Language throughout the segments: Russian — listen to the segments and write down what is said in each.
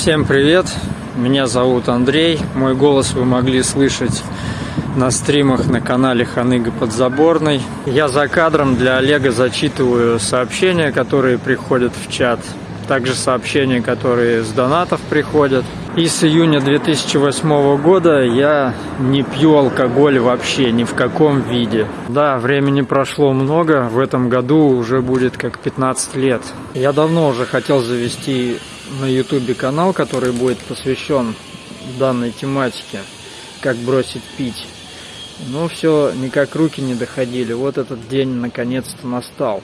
Всем привет! Меня зовут Андрей. Мой голос вы могли слышать на стримах на канале Ханыга Подзаборный. Я за кадром для Олега зачитываю сообщения, которые приходят в чат. Также сообщения, которые с донатов приходят. И с июня 2008 года я не пью алкоголь вообще, ни в каком виде. Да, времени прошло много, в этом году уже будет как 15 лет. Я давно уже хотел завести на ютубе канал, который будет посвящен данной тематике, как бросить пить. Но все никак руки не доходили. Вот этот день наконец-то настал.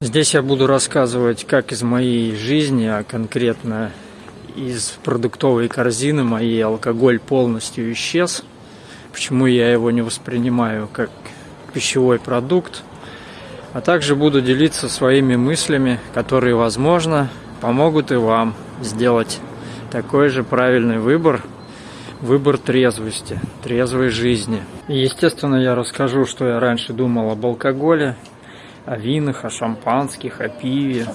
Здесь я буду рассказывать, как из моей жизни, а конкретно из продуктовой корзины моей алкоголь полностью исчез. Почему я его не воспринимаю как пищевой продукт. А также буду делиться своими мыслями, которые, возможно, помогут и вам сделать такой же правильный выбор, выбор трезвости, трезвой жизни. И, естественно, я расскажу, что я раньше думал об алкоголе, о винах, о шампанских, о пиве,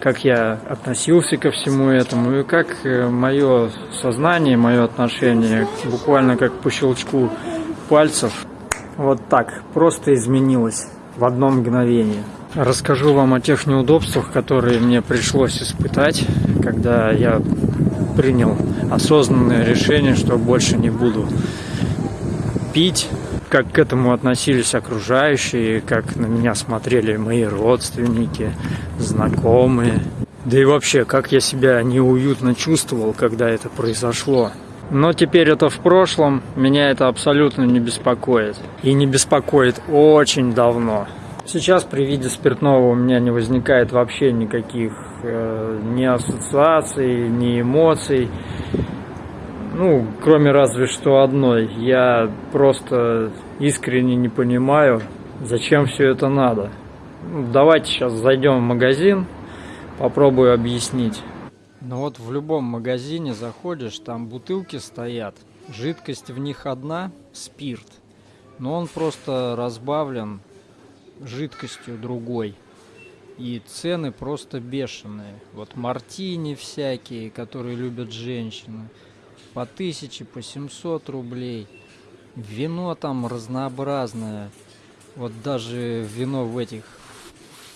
как я относился ко всему этому и как э, мое сознание, мое отношение буквально как по щелчку пальцев вот так просто изменилось в одно мгновение. Расскажу вам о тех неудобствах, которые мне пришлось испытать, когда я принял осознанное решение, что больше не буду пить, как к этому относились окружающие, как на меня смотрели мои родственники, знакомые. Да и вообще, как я себя неуютно чувствовал, когда это произошло. Но теперь это в прошлом, меня это абсолютно не беспокоит. И не беспокоит очень давно. Сейчас при виде спиртного у меня не возникает вообще никаких э, ни ассоциаций, ни эмоций. Ну, кроме разве что одной. Я просто искренне не понимаю, зачем все это надо. Ну, давайте сейчас зайдем в магазин, попробую объяснить. Ну вот в любом магазине заходишь, там бутылки стоят, жидкость в них одна, спирт, но он просто разбавлен жидкостью другой. И цены просто бешеные. Вот мартини всякие, которые любят женщины, по тысяче, по 700 рублей. Вино там разнообразное. Вот даже вино в этих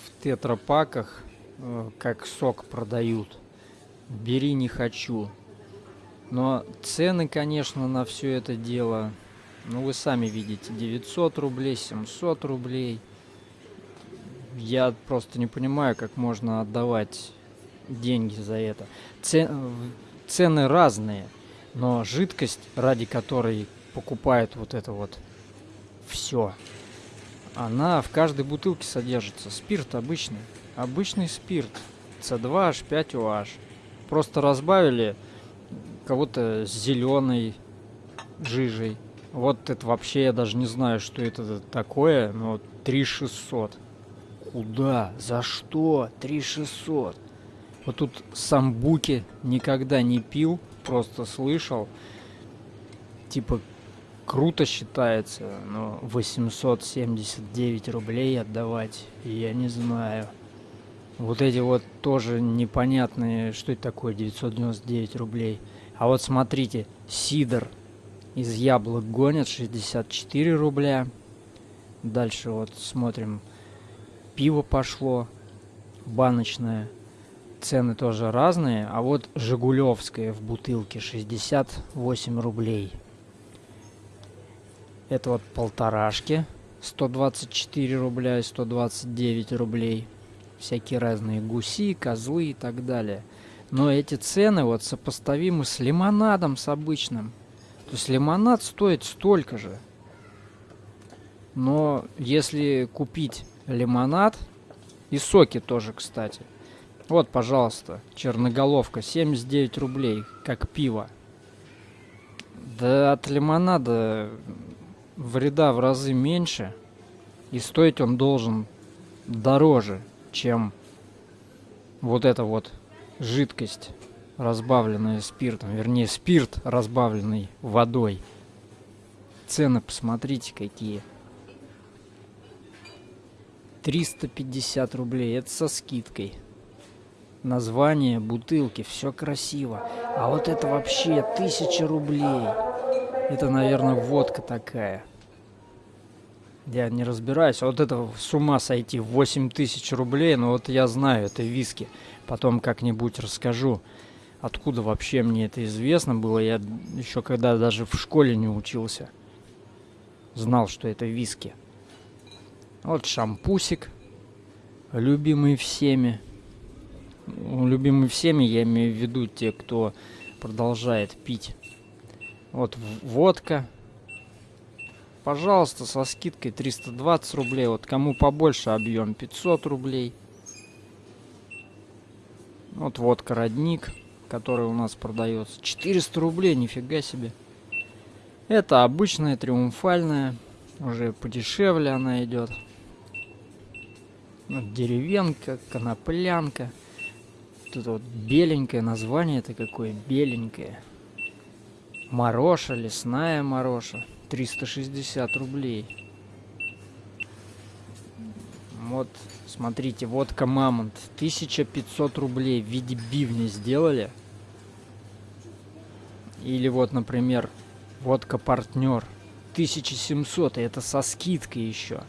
в тетрапаках, э, как сок продают. Бери не хочу. Но цены, конечно, на все это дело, ну вы сами видите, 900 рублей, 700 рублей – я просто не понимаю, как можно отдавать деньги за это. Цены разные, но жидкость, ради которой покупают вот это вот все, она в каждой бутылке содержится. Спирт обычный. Обычный спирт. C2H5OH. Просто разбавили кого-то с зеленой жижей. Вот это вообще я даже не знаю, что это такое, но 3600. Куда? За что? 3600. Вот тут самбуки никогда не пил, просто слышал. Типа круто считается, но 879 рублей отдавать, я не знаю. Вот эти вот тоже непонятные, что это такое 999 рублей. А вот смотрите, сидор из яблок гонят 64 рубля. Дальше вот смотрим пиво пошло баночное. Цены тоже разные. А вот Жигулевское в бутылке 68 рублей. Это вот полторашки 124 рубля и 129 рублей. Всякие разные гуси, козлы и так далее. Но эти цены вот сопоставимы с лимонадом, с обычным. То есть лимонад стоит столько же. Но если купить лимонад и соки тоже, кстати. Вот, пожалуйста, черноголовка, 79 рублей, как пиво. Да от лимонада вреда в разы меньше, и стоить он должен дороже, чем вот эта вот жидкость, разбавленная спиртом, вернее спирт, разбавленный водой. Цены посмотрите какие. 350 рублей. Это со скидкой. Название, бутылки, все красиво. А вот это вообще 1000 рублей. Это, наверное, водка такая. Я не разбираюсь. А вот это с ума сойти. 8 тысяч рублей. Но вот я знаю, это виски. Потом как-нибудь расскажу. Откуда вообще мне это известно было. Я еще когда даже в школе не учился. Знал, что это виски. Вот шампусик. Любимый всеми. Ну, любимый всеми, я имею в виду те, кто продолжает пить. Вот водка. Пожалуйста, со скидкой 320 рублей. Вот кому побольше объем 500 рублей. Вот водка родник, который у нас продается. 400 рублей, нифига себе. Это обычная триумфальная. Уже подешевле она идет. Вот деревенка, коноплянка. Тут вот беленькое название это какое беленькое. Мороша, лесная мороша. 360 рублей. Вот, смотрите, водка Мамонт. 1500 рублей в виде бивня сделали. Или вот, например, водка Партнер. 1700, и это со скидкой еще.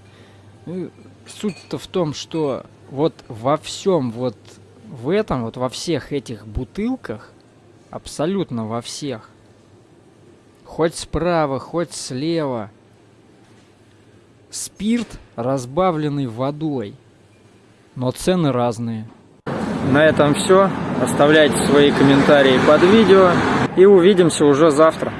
Ну, суть-то в том, что вот во всем, вот в этом, вот во всех этих бутылках, абсолютно во всех, хоть справа, хоть слева, спирт, разбавленный водой, но цены разные. На этом все. Оставляйте свои комментарии под видео и увидимся уже завтра.